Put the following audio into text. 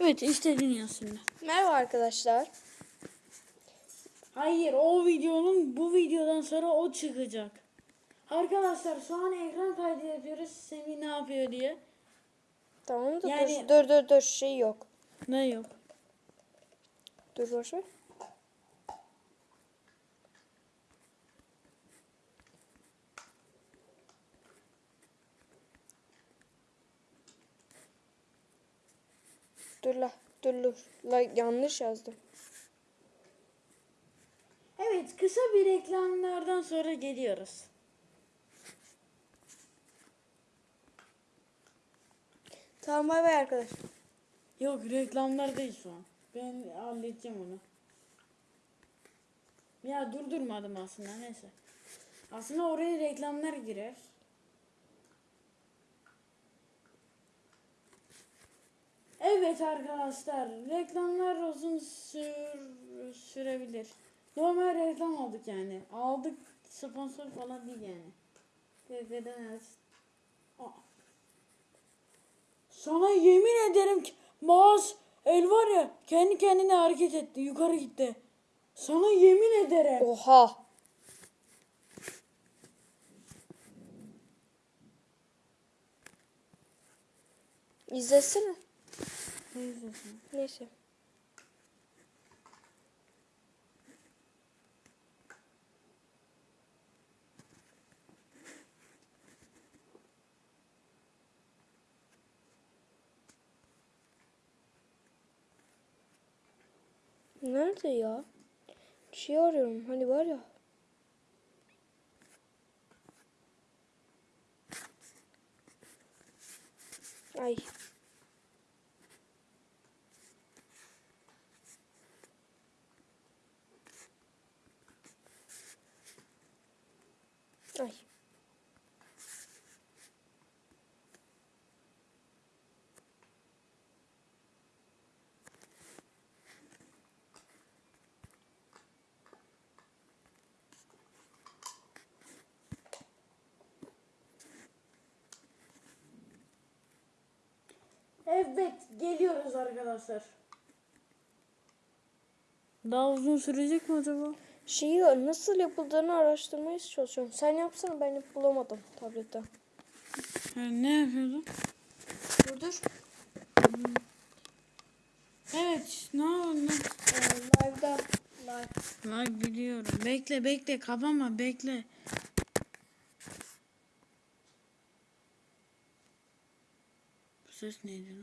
Evet yaz şimdi. Merhaba arkadaşlar. Hayır o videonun bu videodan sonra o çıkacak. Arkadaşlar şu an ekran kaydı yapıyoruz. Semih ne yapıyor diye. Tamam da Yani- dur, dur dur dur şey yok. Ne yok. Dur boş ver. Dur la dur dur. La yanlış yazdım. Evet kısa bir reklamlardan sonra geliyoruz. Tamam bay bay arkadaşlar. Yok reklamlar değil şu an. Ben halledeceğim onu. Ya durdurmadım aslında neyse. Aslında oraya reklamlar girer. Evet arkadaşlar reklamlar uzun sür, sürebilir. Normal reklam aldık yani. Aldık sponsor falan değil yani. Evet. Aa. Sana yemin ederim ki mouse el var ya kendi kendine hareket etti yukarı gitti. Sana yemin ederim. Oha. İzlesene. Ne izliyorsun? Neyse. Nerede ya? Bir şey arıyorum. Hani var ya. Ay. Evet geliyoruz arkadaşlar. Daha uzun sürecek mi acaba? Şeyi nasıl yapıldığını araştırmaya çalışıyorum. Sen yapsana ben hep bulamadım tablette. Ha, ne yapıyordun? Dur dur. Evet ne oldu? live'da. Live. Lan biliyorum. Bekle bekle kapama bekle. söz neydi?